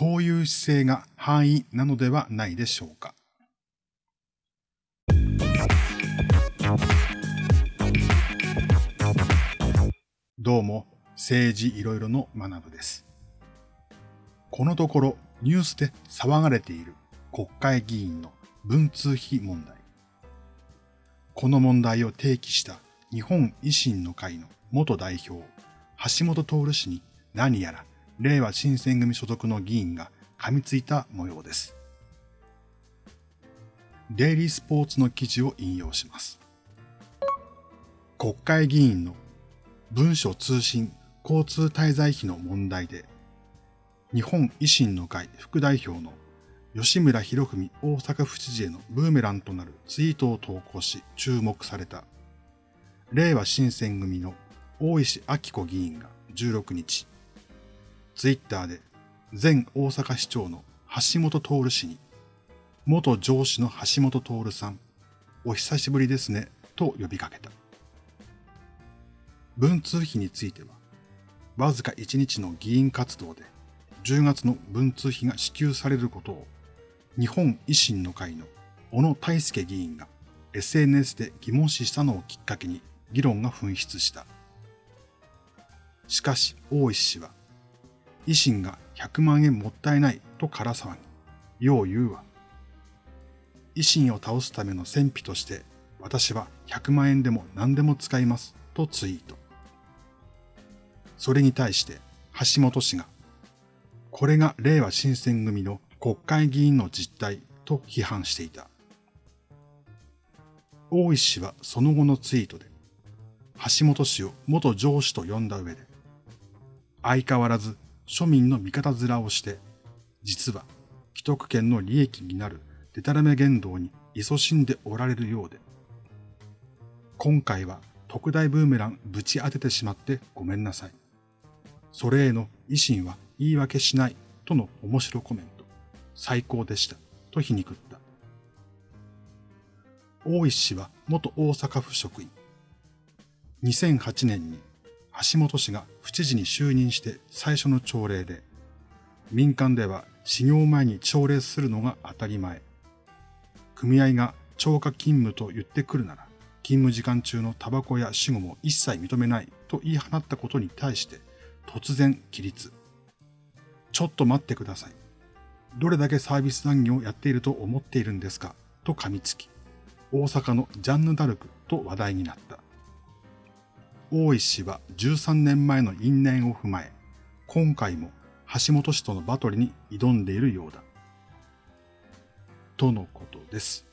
こういう姿勢が範囲なのではないでしょうか。どうも、政治いろいろの学部です。このところニュースで騒がれている国会議員の文通費問題。この問題を提起した日本維新の会の元代表、橋本徹氏に何やら令和新選組所属の議員が噛みついた模様です。デイリースポーツの記事を引用します。国会議員の文書通信交通滞在費の問題で、日本維新の会副代表の吉村博文大阪府知事へのブーメランとなるツイートを投稿し注目された、令和新選組の大石明子議員が16日、ツイッターで前大阪市長の橋本徹氏に、元上司の橋本徹さん、お久しぶりですね、と呼びかけた。文通費については、わずか1日の議員活動で10月の文通費が支給されることを日本維新の会の小野大輔議員が SNS で疑問視したのをきっかけに議論が噴出した。しかし大石氏は、維新が100万円もったいないとから騒ぎ、よう言うわ。維新を倒すための戦費として私は100万円でも何でも使いますとツイート。それに対して橋本氏が、これが令和新選組の国会議員の実態と批判していた。大石氏はその後のツイートで、橋本氏を元上司と呼んだ上で、相変わらず庶民の味方面をして、実は既得権の利益になるデタラメ言動に勤しんでおられるようで、今回は特大ブーメランぶち当ててしまってごめんなさい。それへの維新は言い訳しないとの面白コメント。最高でした。と皮肉った。大石氏は元大阪府職員。2008年に橋本氏が府知事に就任して最初の朝礼で、民間では始業前に朝礼するのが当たり前。組合が超過勤務と言ってくるなら、勤務時間中のタバコや死後も一切認めないと言い放ったことに対して、突然起立。ちょっと待ってください。どれだけサービス残業をやっていると思っているんですか？と噛みつき、大阪のジャンヌ・ダルクと話題になった。大石は13年前の因縁を踏まえ、今回も橋本氏とのバトルに挑んでいるようだ。とのことです。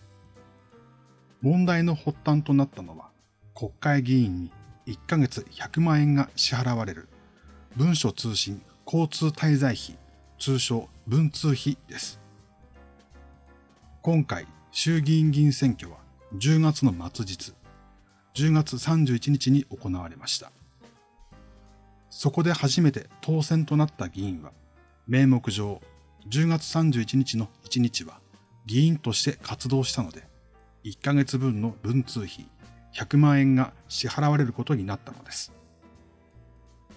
問題の発端となったのは、国会議員に1ヶ月100万円が支払われる文書通信交通滞在費、通称文通費です。今回、衆議院議員選挙は10月の末日、10月31日に行われました。そこで初めて当選となった議員は、名目上、10月31日の1日は議員として活動したので、1ヶ月分の文通費100万円が支払われることになったのです。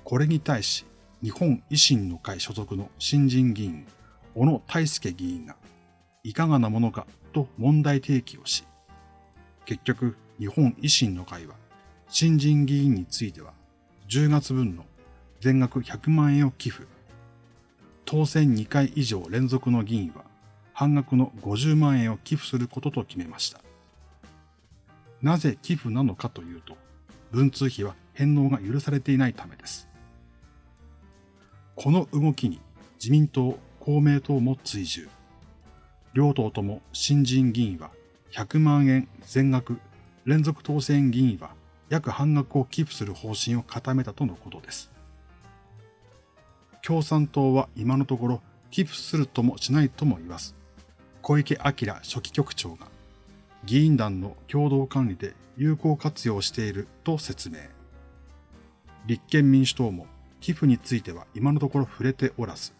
これに対し、日本維新の会所属の新人議員、小野大輔議員が、いかがなものかと問題提起をし、結局、日本維新の会は、新人議員については、10月分の全額100万円を寄付。当選2回以上連続の議員は、半額の50万円を寄付することと決めました。なぜ寄付なのかというと、文通費は返納が許されていないためです。この動きに自民党、公明党も追従。両党とも新人議員は100万円全額、連続当選議員は約半額を寄付する方針を固めたとのことです。共産党は今のところ寄付するともしないとも言わず、小池晃書記局長が議員団の共同管理で有効活用していると説明。立憲民主党も寄付については今のところ触れておらず、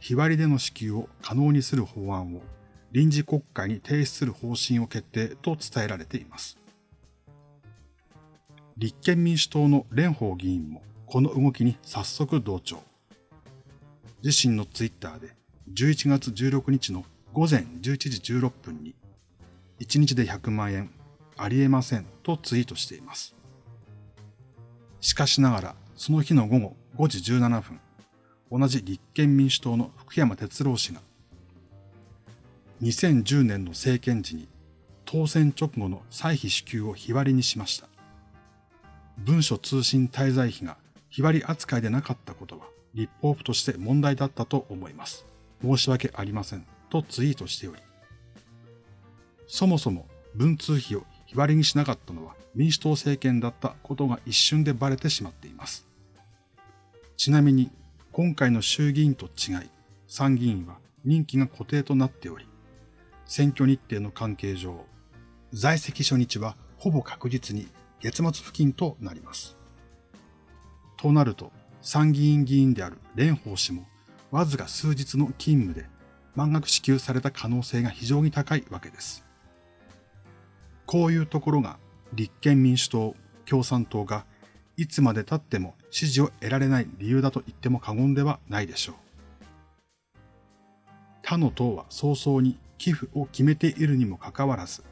日割りでの支給を可能にする法案を臨時国会に提出する方針を決定と伝えられています。立憲民主党の蓮舫議員もこの動きに早速同調。自身のツイッターで11月16日の午前11時16分に、1日で100万円ありえませんとツイートしています。しかしながら、その日の午後5時17分、同じ立憲民主党の福山哲郎氏が、2010年の政権時に当選直後の歳費支給を日割りにしました。文書通信滞在費が日割り扱いでなかったことは立法府として問題だったと思います。申し訳ありません。とツイートしており、そもそも文通費を日割りにしなかったのは民主党政権だったことが一瞬でバレてしまっています。ちなみに今回の衆議院と違い、参議院は任期が固定となっており、選挙日程の関係上、在籍初日はほぼ確実に月末付近となります。となると、参議院議員である蓮舫氏も、わずか数日の勤務で満額支給された可能性が非常に高いわけです。こういうところが立憲民主党、共産党がいつまで経っても支持を得られない理由だと言っても過言ではないでしょう。他の党は早々に寄付を決めているにもかかわらず、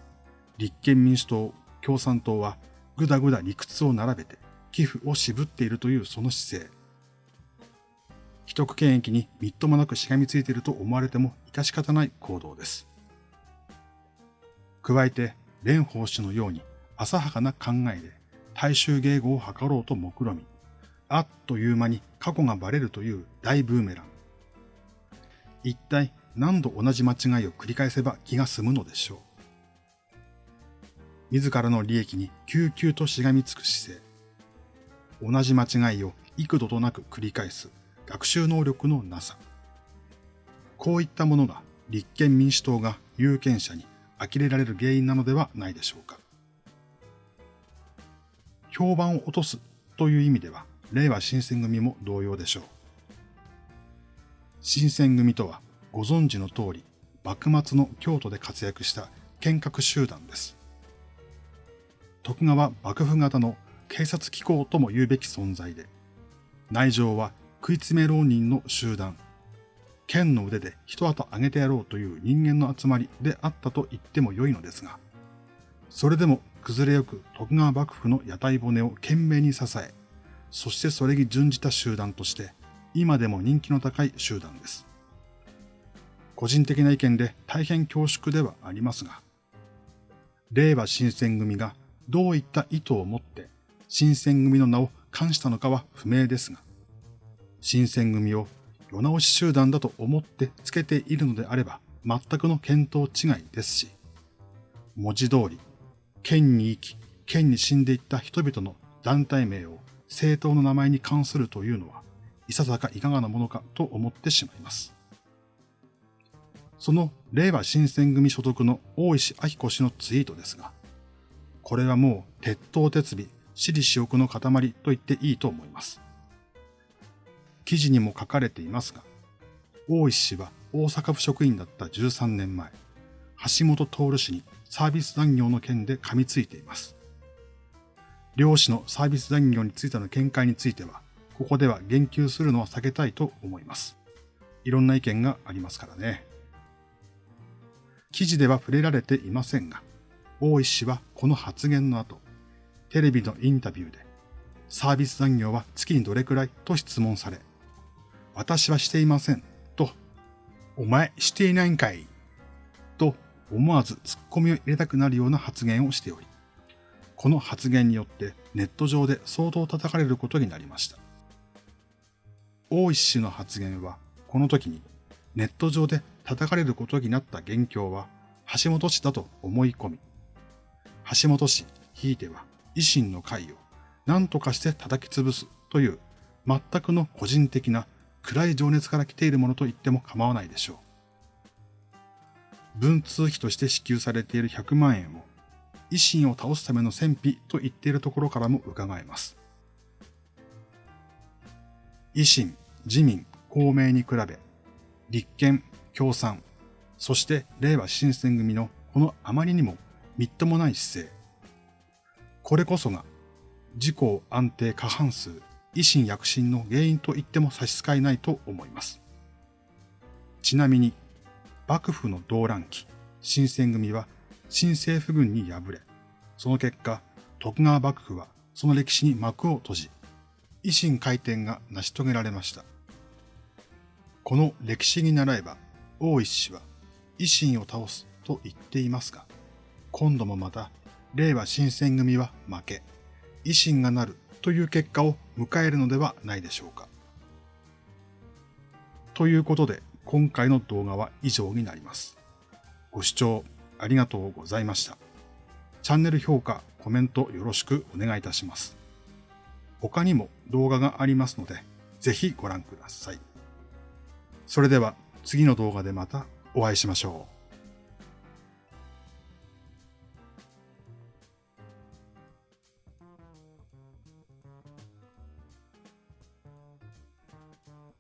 立憲民主党、共産党はぐだぐだ理屈を並べて寄付を渋っているというその姿勢。既得権益にみっともなくしがみついていると思われても致し方ない行動です。加えて、蓮舫氏のように浅はかな考えで大衆迎合を図ろうと目論み、あっという間に過去がバレるという大ブーメラン。一体何度同じ間違いを繰り返せば気が済むのでしょう。自らの利益に救急としがみつく姿勢。同じ間違いを幾度となく繰り返す学習能力のなさ。こういったものが立憲民主党が有権者に呆れられる原因なのではないでしょうか。評判を落とすという意味では、令和新選組も同様でしょう。新選組とはご存知の通り、幕末の京都で活躍した剣客集団です。徳川幕府型の警察機構とも言うべき存在で、内情は食い詰め浪人の集団、剣の腕で一後上げてやろうという人間の集まりであったと言っても良いのですが、それでも崩れよく徳川幕府の屋台骨を懸命に支え、そしてそれに準じた集団として、今でも人気の高い集団です。個人的な意見で大変恐縮ではありますが、令和新選組がどういった意図を持って新選組の名を冠したのかは不明ですが、新選組を世直し集団だと思ってつけているのであれば全くの見当違いですし、文字通り、県に生き、県に死んでいった人々の団体名を政党の名前に関するというのは、いささかいかがなものかと思ってしまいます。その令和新選組所属の大石明子氏のツイートですが、これはもう鉄頭鉄尾、私利私欲の塊と言っていいと思います。記事にも書かれていますが、大石氏は大阪府職員だった13年前、橋本徹氏にサービス残業の件で噛みついています。両氏のサービス残業についての見解については、ここでは言及するのは避けたいと思います。いろんな意見がありますからね。記事では触れられていませんが、大石はこの発言の後、テレビのインタビューで、サービス残業は月にどれくらい？と質問され、私はしていません。と、お前していないんかい？と思わず突っ込みを入れたくなるような発言をしており、この発言によってネット上で相当叩かれることになりました。大石氏の発言は、この時にネット上で叩かれることになった元凶は橋本氏だと思い込み、橋本氏、ひいては維新の会を何とかして叩き潰すという全くの個人的な暗い情熱から来ているものと言っても構わないでしょう。文通費として支給されている100万円を維新を倒すための戦費と言っているところからも伺えます。維新、自民、公明に比べ、立憲、共産、そして令和新選組のこのあまりにもみっともない姿勢。これこそが自公安定過半数維新躍進の原因と言っても差し支えないと思います。ちなみに、幕府の動乱期、新選組は新政府軍に敗れ、その結果、徳川幕府はその歴史に幕を閉じ、維新回転が成し遂げられました。この歴史に習えば、大石氏は維新を倒すと言っていますが、今度もまた、令和新選組は負け、維新がなるという結果を迎えるのではないでしょうか。ということで、今回の動画は以上になります。ご視聴ありがとうございました。チャンネル評価、コメントよろしくお願いいたします。他にも動画がありますので、ぜひご覧ください。それでは次の動画でまたお会いしましょう。